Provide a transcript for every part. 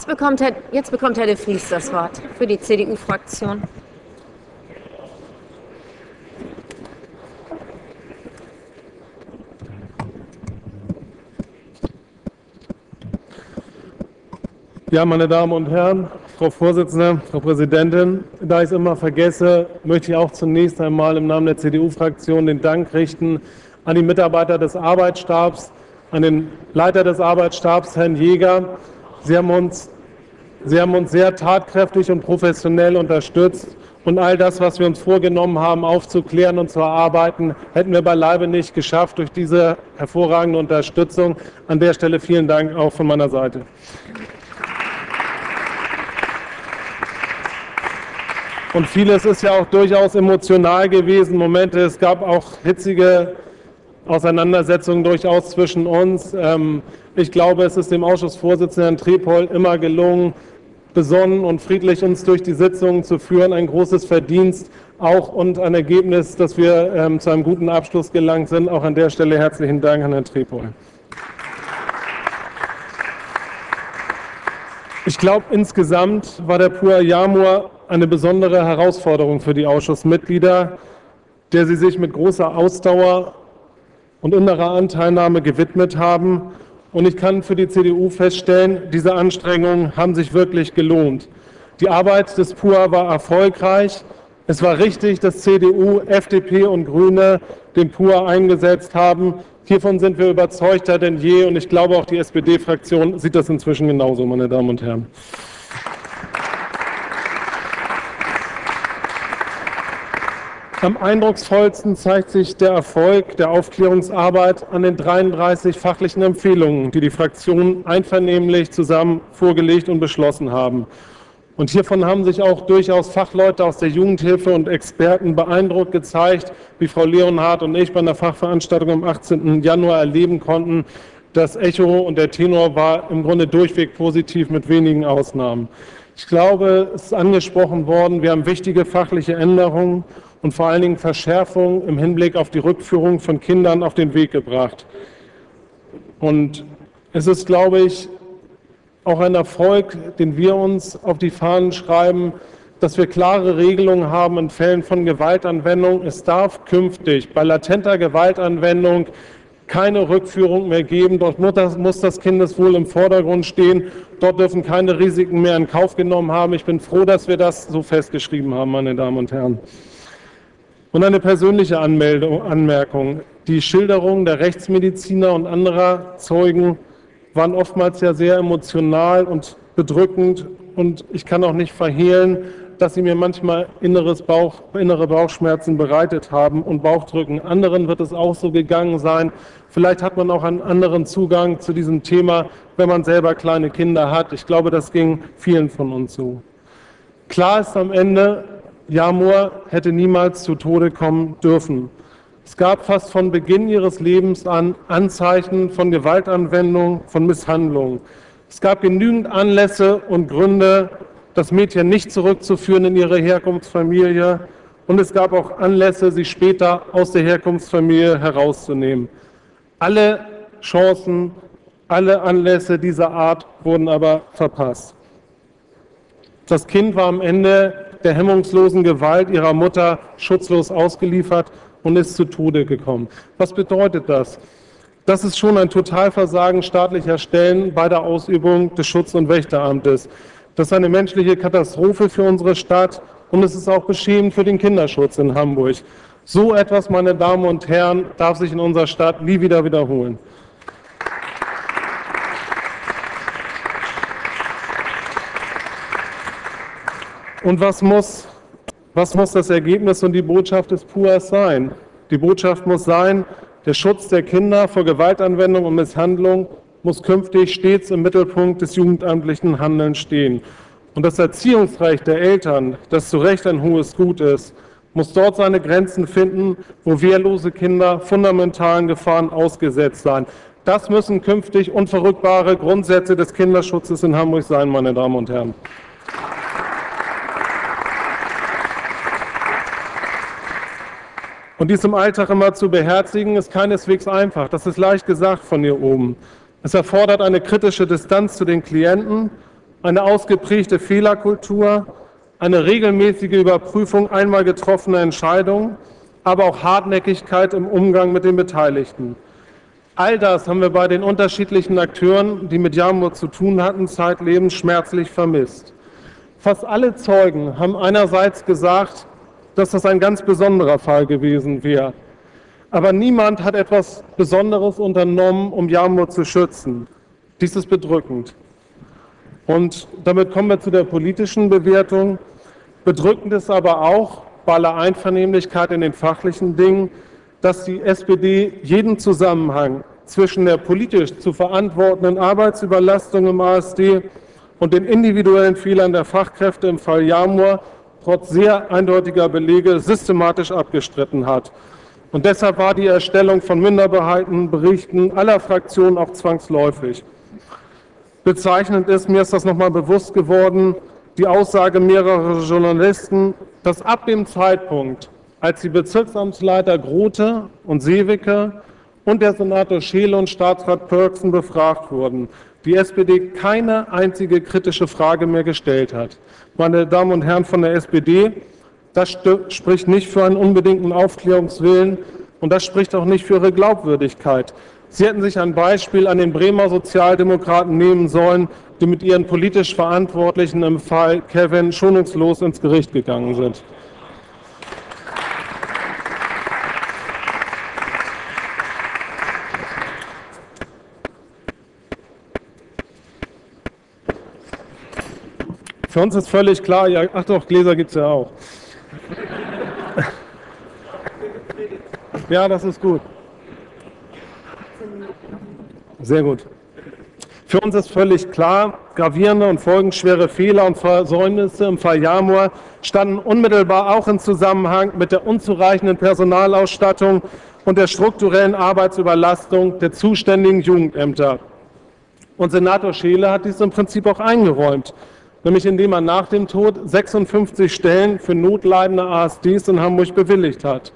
Jetzt bekommt, Herr, jetzt bekommt Herr de Vries das Wort für die CDU-Fraktion. Ja, meine Damen und Herren, Frau Vorsitzende, Frau Präsidentin, da ich es immer vergesse, möchte ich auch zunächst einmal im Namen der CDU-Fraktion den Dank richten an die Mitarbeiter des Arbeitsstabs, an den Leiter des Arbeitsstabs, Herrn Jäger. Sie haben uns, Sie haben uns sehr tatkräftig und professionell unterstützt. Und all das, was wir uns vorgenommen haben, aufzuklären und zu erarbeiten, hätten wir beileibe nicht geschafft durch diese hervorragende Unterstützung. An der Stelle vielen Dank auch von meiner Seite. Und vieles ist ja auch durchaus emotional gewesen. Momente, es gab auch hitzige Auseinandersetzungen durchaus zwischen uns. Ähm, ich glaube, es ist dem Ausschussvorsitzenden Trepol immer gelungen, besonnen und friedlich uns durch die Sitzungen zu führen. Ein großes Verdienst auch und ein Ergebnis, dass wir ähm, zu einem guten Abschluss gelangt sind. Auch an der Stelle herzlichen Dank an Herrn Trepol. Ich glaube, insgesamt war der Pur Jamur eine besondere Herausforderung für die Ausschussmitglieder, der sie sich mit großer Ausdauer und innerer Anteilnahme gewidmet haben. Und ich kann für die CDU feststellen, diese Anstrengungen haben sich wirklich gelohnt. Die Arbeit des PUA war erfolgreich. Es war richtig, dass CDU, FDP und Grüne den PUA eingesetzt haben. Hiervon sind wir überzeugter denn je und ich glaube auch die SPD-Fraktion sieht das inzwischen genauso, meine Damen und Herren. Am eindrucksvollsten zeigt sich der Erfolg der Aufklärungsarbeit an den 33 fachlichen Empfehlungen, die die Fraktionen einvernehmlich zusammen vorgelegt und beschlossen haben. Und hiervon haben sich auch durchaus Fachleute aus der Jugendhilfe und Experten beeindruckt gezeigt, wie Frau Leonhardt und ich bei einer Fachveranstaltung am 18. Januar erleben konnten. Das Echo und der Tenor war im Grunde durchweg positiv mit wenigen Ausnahmen. Ich glaube, es ist angesprochen worden, wir haben wichtige fachliche Änderungen und vor allen Dingen Verschärfungen im Hinblick auf die Rückführung von Kindern auf den Weg gebracht. Und es ist, glaube ich, auch ein Erfolg, den wir uns auf die Fahnen schreiben, dass wir klare Regelungen haben in Fällen von Gewaltanwendung. Es darf künftig bei latenter Gewaltanwendung keine Rückführung mehr geben. Dort muss das Kindeswohl im Vordergrund stehen. Dort dürfen keine Risiken mehr in Kauf genommen haben. Ich bin froh, dass wir das so festgeschrieben haben, meine Damen und Herren. Und eine persönliche Anmeldung, Anmerkung. Die Schilderungen der Rechtsmediziner und anderer Zeugen waren oftmals ja sehr emotional und bedrückend. Und ich kann auch nicht verhehlen, dass sie mir manchmal inneres Bauch, innere Bauchschmerzen bereitet haben und Bauchdrücken. Anderen wird es auch so gegangen sein. Vielleicht hat man auch einen anderen Zugang zu diesem Thema, wenn man selber kleine Kinder hat. Ich glaube, das ging vielen von uns so. Klar ist am Ende, Jamur hätte niemals zu Tode kommen dürfen. Es gab fast von Beginn ihres Lebens an Anzeichen von Gewaltanwendung, von Misshandlung. Es gab genügend Anlässe und Gründe, das Mädchen nicht zurückzuführen in ihre Herkunftsfamilie. Und es gab auch Anlässe, sie später aus der Herkunftsfamilie herauszunehmen. Alle Chancen, alle Anlässe dieser Art wurden aber verpasst. Das Kind war am Ende der hemmungslosen Gewalt ihrer Mutter schutzlos ausgeliefert und ist zu Tode gekommen. Was bedeutet das? Das ist schon ein Totalversagen staatlicher Stellen bei der Ausübung des Schutz- und Wächteramtes. Das ist eine menschliche Katastrophe für unsere Stadt und es ist auch beschämend für den Kinderschutz in Hamburg. So etwas, meine Damen und Herren, darf sich in unserer Stadt nie wieder wiederholen. Und was muss, was muss das Ergebnis und die Botschaft des PUAS sein? Die Botschaft muss sein, der Schutz der Kinder vor Gewaltanwendung und Misshandlung muss künftig stets im Mittelpunkt des jugendamtlichen Handelns stehen. Und das Erziehungsrecht der Eltern, das zu Recht ein hohes Gut ist, muss dort seine Grenzen finden, wo wehrlose Kinder fundamentalen Gefahren ausgesetzt sein. Das müssen künftig unverrückbare Grundsätze des Kinderschutzes in Hamburg sein, meine Damen und Herren. Und dies im Alltag immer zu beherzigen, ist keineswegs einfach. Das ist leicht gesagt von hier oben. Es erfordert eine kritische Distanz zu den Klienten eine ausgeprägte Fehlerkultur, eine regelmäßige Überprüfung einmal getroffener Entscheidungen, aber auch Hartnäckigkeit im Umgang mit den Beteiligten. All das haben wir bei den unterschiedlichen Akteuren, die mit Jamur zu tun hatten, zeitlebens schmerzlich vermisst. Fast alle Zeugen haben einerseits gesagt, dass das ein ganz besonderer Fall gewesen wäre. Aber niemand hat etwas Besonderes unternommen, um Jamur zu schützen. Dies ist bedrückend. Und damit kommen wir zu der politischen Bewertung. Bedrückend ist aber auch, bei aller Einvernehmlichkeit in den fachlichen Dingen, dass die SPD jeden Zusammenhang zwischen der politisch zu verantwortenden Arbeitsüberlastung im ASD und den individuellen Fehlern der Fachkräfte im Fall Jamur trotz sehr eindeutiger Belege systematisch abgestritten hat. Und deshalb war die Erstellung von Minderheitenberichten aller Fraktionen auch zwangsläufig. Bezeichnend ist, mir ist das nochmal bewusst geworden, die Aussage mehrerer Journalisten, dass ab dem Zeitpunkt, als die Bezirksamtsleiter Grote und Seewicke und der Senator Scheele und Staatsrat Pörksen befragt wurden, die SPD keine einzige kritische Frage mehr gestellt hat. Meine Damen und Herren von der SPD, das spricht nicht für einen unbedingten Aufklärungswillen und das spricht auch nicht für ihre Glaubwürdigkeit. Sie hätten sich ein Beispiel an den Bremer Sozialdemokraten nehmen sollen, die mit ihren politisch Verantwortlichen im Fall Kevin schonungslos ins Gericht gegangen sind. Für uns ist völlig klar, ja, ach doch, Gläser gibt es ja auch. Ja, das ist gut. Sehr gut. Für uns ist völlig klar, gravierende und folgenschwere Fehler und Versäumnisse im Fall Jamur standen unmittelbar auch in Zusammenhang mit der unzureichenden Personalausstattung und der strukturellen Arbeitsüberlastung der zuständigen Jugendämter. Und Senator Scheele hat dies im Prinzip auch eingeräumt nämlich indem er nach dem Tod 56 Stellen für notleidende ASDs in Hamburg bewilligt hat.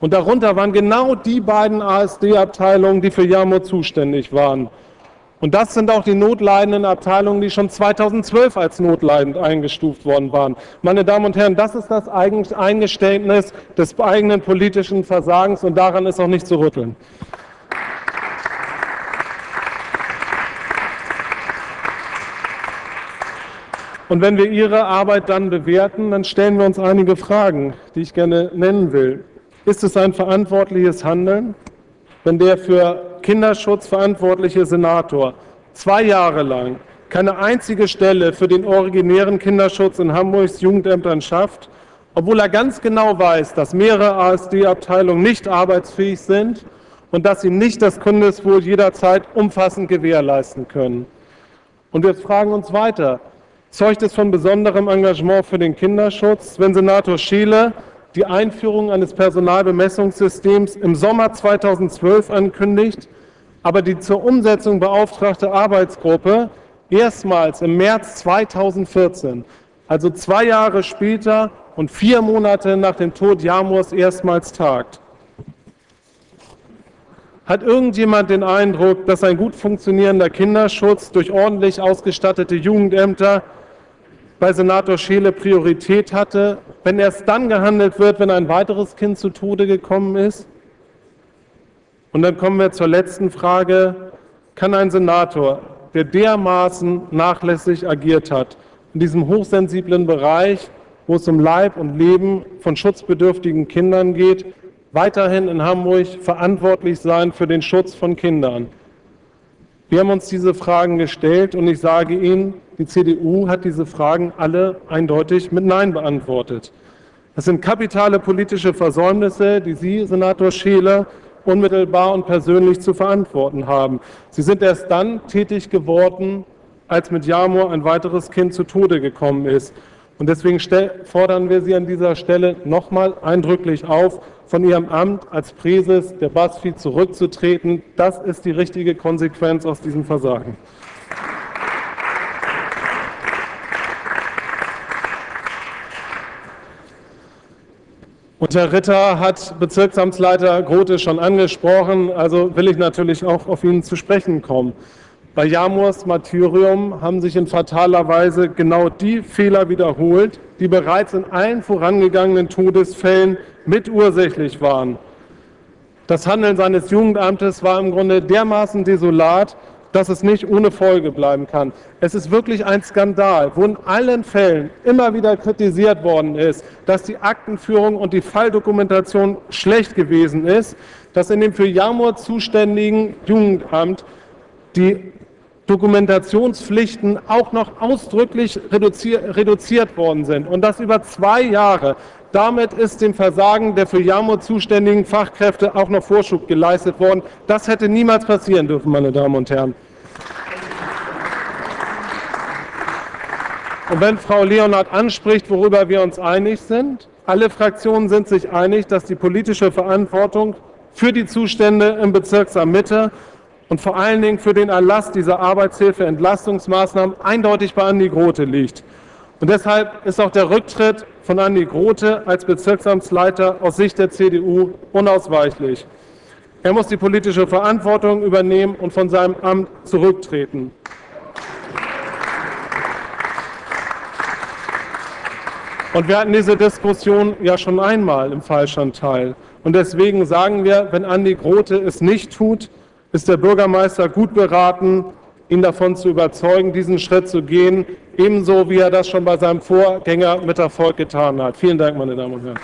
Und darunter waren genau die beiden ASD-Abteilungen, die für Jamur zuständig waren. Und das sind auch die notleidenden Abteilungen, die schon 2012 als notleidend eingestuft worden waren. Meine Damen und Herren, das ist das Eingeständnis des eigenen politischen Versagens und daran ist auch nicht zu rütteln. Und wenn wir Ihre Arbeit dann bewerten, dann stellen wir uns einige Fragen, die ich gerne nennen will. Ist es ein verantwortliches Handeln, wenn der für Kinderschutz verantwortliche Senator zwei Jahre lang keine einzige Stelle für den originären Kinderschutz in Hamburgs Jugendämtern schafft, obwohl er ganz genau weiß, dass mehrere ASD-Abteilungen nicht arbeitsfähig sind und dass sie nicht das Kindeswohl jederzeit umfassend gewährleisten können. Und wir fragen uns weiter, zeugt es von besonderem Engagement für den Kinderschutz, wenn Senator Scheele die Einführung eines Personalbemessungssystems im Sommer 2012 ankündigt, aber die zur Umsetzung beauftragte Arbeitsgruppe erstmals im März 2014, also zwei Jahre später und vier Monate nach dem Tod Jamurs erstmals tagt. Hat irgendjemand den Eindruck, dass ein gut funktionierender Kinderschutz durch ordentlich ausgestattete Jugendämter bei Senator Scheele Priorität hatte, wenn erst dann gehandelt wird, wenn ein weiteres Kind zu Tode gekommen ist? Und dann kommen wir zur letzten Frage. Kann ein Senator, der dermaßen nachlässig agiert hat, in diesem hochsensiblen Bereich, wo es um Leib und Leben von schutzbedürftigen Kindern geht, weiterhin in Hamburg verantwortlich sein für den Schutz von Kindern? Wir haben uns diese Fragen gestellt und ich sage Ihnen, die CDU hat diese Fragen alle eindeutig mit Nein beantwortet. Das sind kapitale politische Versäumnisse, die Sie, Senator Scheele, unmittelbar und persönlich zu verantworten haben. Sie sind erst dann tätig geworden, als mit Jamur ein weiteres Kind zu Tode gekommen ist. Und deswegen fordern wir Sie an dieser Stelle nochmal eindrücklich auf, von Ihrem Amt als Präses der BASFI zurückzutreten. Das ist die richtige Konsequenz aus diesem Versagen. Und Herr Ritter hat Bezirksamtsleiter Grote schon angesprochen, also will ich natürlich auch auf ihn zu sprechen kommen. Bei Jamurs Martyrium haben sich in fataler Weise genau die Fehler wiederholt, die bereits in allen vorangegangenen Todesfällen mitursächlich waren. Das Handeln seines Jugendamtes war im Grunde dermaßen desolat, dass es nicht ohne Folge bleiben kann. Es ist wirklich ein Skandal, wo in allen Fällen immer wieder kritisiert worden ist, dass die Aktenführung und die Falldokumentation schlecht gewesen ist, dass in dem für Jamur zuständigen Jugendamt die Dokumentationspflichten auch noch ausdrücklich reduziert worden sind und das über zwei Jahre. Damit ist dem Versagen der für Jamur zuständigen Fachkräfte auch noch Vorschub geleistet worden. Das hätte niemals passieren dürfen, meine Damen und Herren. Und wenn Frau Leonhardt anspricht, worüber wir uns einig sind, alle Fraktionen sind sich einig, dass die politische Verantwortung für die Zustände im Bezirksamt Mitte und vor allen Dingen für den Erlass dieser Arbeitshilfe-Entlastungsmaßnahmen eindeutig bei Andi Grote liegt. Und deshalb ist auch der Rücktritt von Andi Grote als Bezirksamtsleiter aus Sicht der CDU unausweichlich. Er muss die politische Verantwortung übernehmen und von seinem Amt zurücktreten. Und wir hatten diese Diskussion ja schon einmal im Fallstandteil. Und deswegen sagen wir, wenn Andi Grote es nicht tut, ist der Bürgermeister gut beraten, ihn davon zu überzeugen, diesen Schritt zu gehen, ebenso wie er das schon bei seinem Vorgänger mit Erfolg getan hat. Vielen Dank, meine Damen und Herren.